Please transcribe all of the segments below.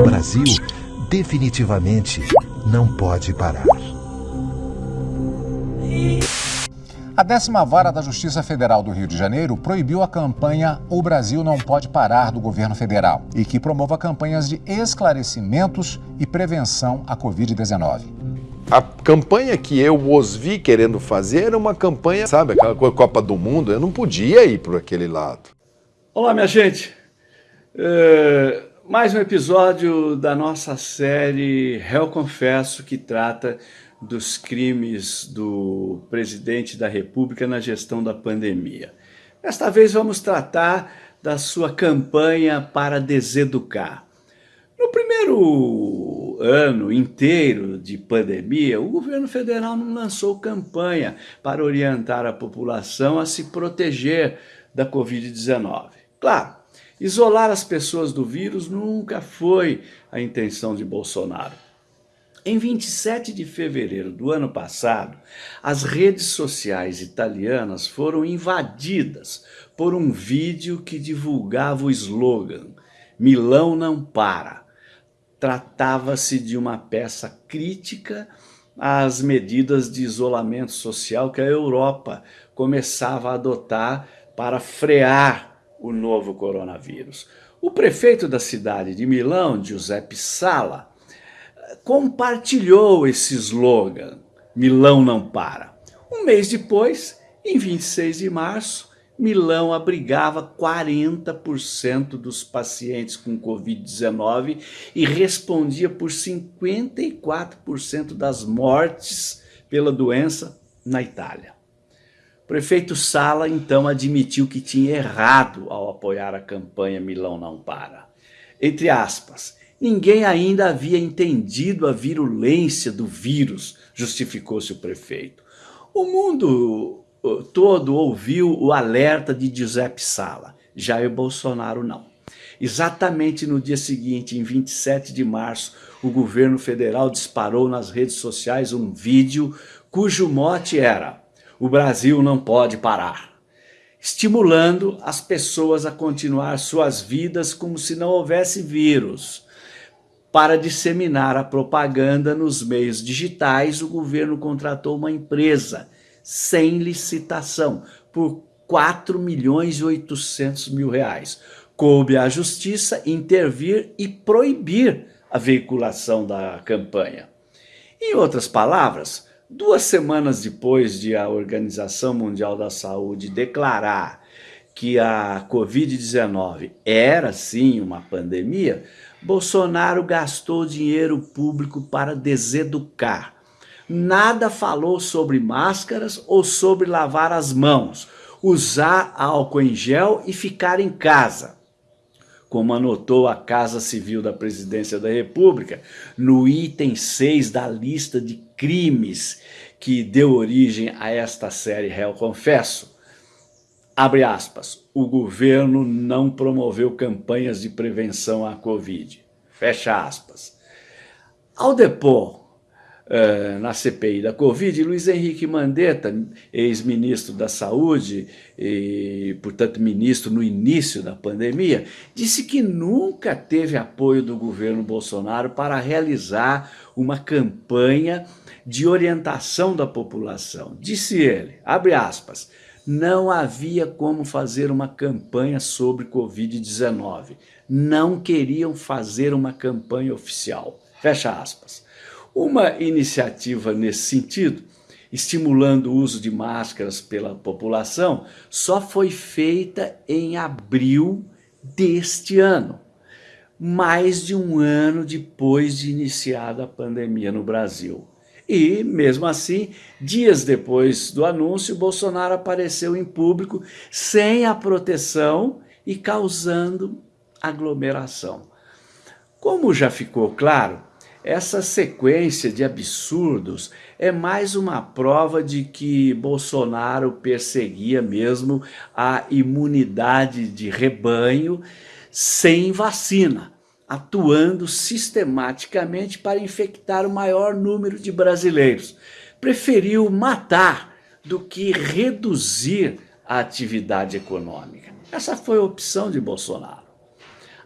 O Brasil definitivamente não pode parar. A décima vara da Justiça Federal do Rio de Janeiro proibiu a campanha O Brasil Não Pode Parar do governo federal e que promova campanhas de esclarecimentos e prevenção à Covid-19. A campanha que eu os vi querendo fazer era uma campanha, sabe, aquela Copa do Mundo, eu não podia ir por aquele lado. Olá, minha gente. É, mais um episódio da nossa série Réu Confesso, que trata dos crimes do presidente da República na gestão da pandemia. Desta vez vamos tratar da sua campanha para deseducar. No primeiro ano inteiro de pandemia, o governo federal não lançou campanha para orientar a população a se proteger da Covid-19. Claro, isolar as pessoas do vírus nunca foi a intenção de Bolsonaro. Em 27 de fevereiro do ano passado, as redes sociais italianas foram invadidas por um vídeo que divulgava o slogan Milão não para. Tratava-se de uma peça crítica às medidas de isolamento social que a Europa começava a adotar para frear o novo coronavírus. O prefeito da cidade de Milão, Giuseppe Sala, compartilhou esse slogan, Milão não para. Um mês depois, em 26 de março, Milão abrigava 40% dos pacientes com Covid-19 e respondia por 54% das mortes pela doença na Itália. Prefeito Sala então admitiu que tinha errado ao apoiar a campanha Milão não para. Entre aspas, Ninguém ainda havia entendido a virulência do vírus, justificou-se o prefeito. O mundo todo ouviu o alerta de Giuseppe Sala, Jair Bolsonaro não. Exatamente no dia seguinte, em 27 de março, o governo federal disparou nas redes sociais um vídeo cujo mote era o Brasil não pode parar, estimulando as pessoas a continuar suas vidas como se não houvesse vírus. Para disseminar a propaganda nos meios digitais, o governo contratou uma empresa sem licitação por 4 milhões e 800 mil reais. Coube à justiça intervir e proibir a veiculação da campanha. Em outras palavras, duas semanas depois de a Organização Mundial da Saúde declarar que a Covid-19 era sim uma pandemia, Bolsonaro gastou dinheiro público para deseducar. Nada falou sobre máscaras ou sobre lavar as mãos, usar álcool em gel e ficar em casa. Como anotou a Casa Civil da Presidência da República, no item 6 da lista de crimes que deu origem a esta série Réu Confesso, Abre aspas, o governo não promoveu campanhas de prevenção à Covid. Fecha aspas. Ao depor uh, na CPI da Covid, Luiz Henrique Mandetta, ex-ministro da Saúde e, portanto, ministro no início da pandemia, disse que nunca teve apoio do governo Bolsonaro para realizar uma campanha de orientação da população. Disse ele, abre aspas, não havia como fazer uma campanha sobre Covid-19. Não queriam fazer uma campanha oficial. Fecha aspas. Uma iniciativa nesse sentido, estimulando o uso de máscaras pela população, só foi feita em abril deste ano, mais de um ano depois de iniciada a pandemia no Brasil. E, mesmo assim, dias depois do anúncio, Bolsonaro apareceu em público sem a proteção e causando aglomeração. Como já ficou claro, essa sequência de absurdos é mais uma prova de que Bolsonaro perseguia mesmo a imunidade de rebanho sem vacina atuando sistematicamente para infectar o maior número de brasileiros. Preferiu matar do que reduzir a atividade econômica. Essa foi a opção de Bolsonaro.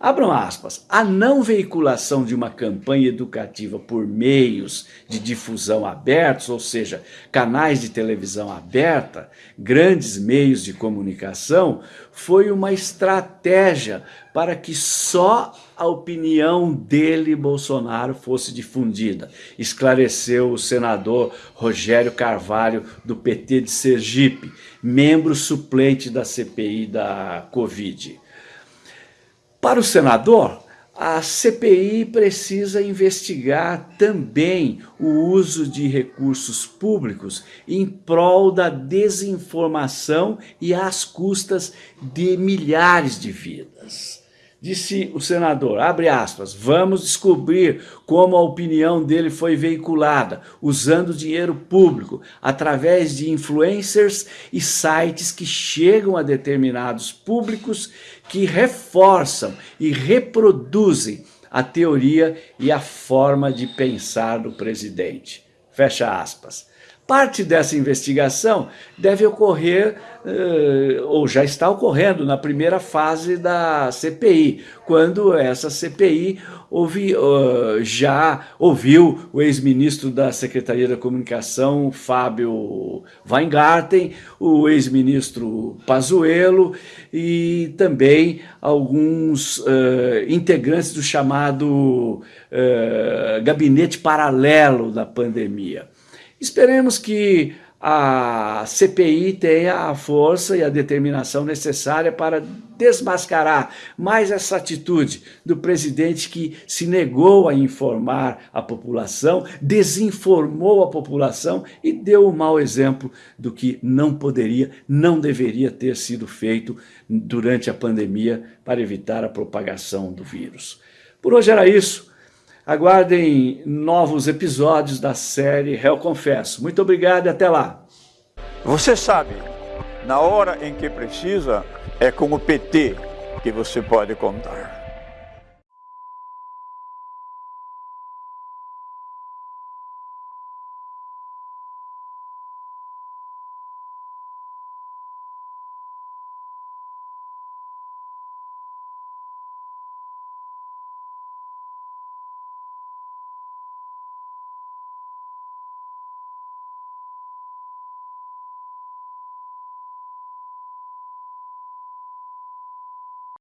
Abram aspas. A não veiculação de uma campanha educativa por meios de difusão abertos, ou seja, canais de televisão aberta, grandes meios de comunicação, foi uma estratégia para que só a opinião dele, Bolsonaro, fosse difundida. Esclareceu o senador Rogério Carvalho, do PT de Sergipe, membro suplente da CPI da Covid. Para o senador, a CPI precisa investigar também o uso de recursos públicos em prol da desinformação e às custas de milhares de vidas. Disse o senador, abre aspas, vamos descobrir como a opinião dele foi veiculada, usando dinheiro público, através de influencers e sites que chegam a determinados públicos que reforçam e reproduzem a teoria e a forma de pensar do presidente. Fecha aspas. Parte dessa investigação deve ocorrer, uh, ou já está ocorrendo, na primeira fase da CPI, quando essa CPI ouvi, uh, já ouviu o ex-ministro da Secretaria da Comunicação, Fábio Weingarten, o ex-ministro Pazuello e também alguns uh, integrantes do chamado gabinete paralelo da pandemia. Esperemos que a CPI tenha a força e a determinação necessária para desmascarar mais essa atitude do presidente que se negou a informar a população, desinformou a população e deu o um mau exemplo do que não poderia, não deveria ter sido feito durante a pandemia para evitar a propagação do vírus. Por hoje era isso. Aguardem novos episódios da série Réu Confesso. Muito obrigado e até lá. Você sabe, na hora em que precisa, é com o PT que você pode contar.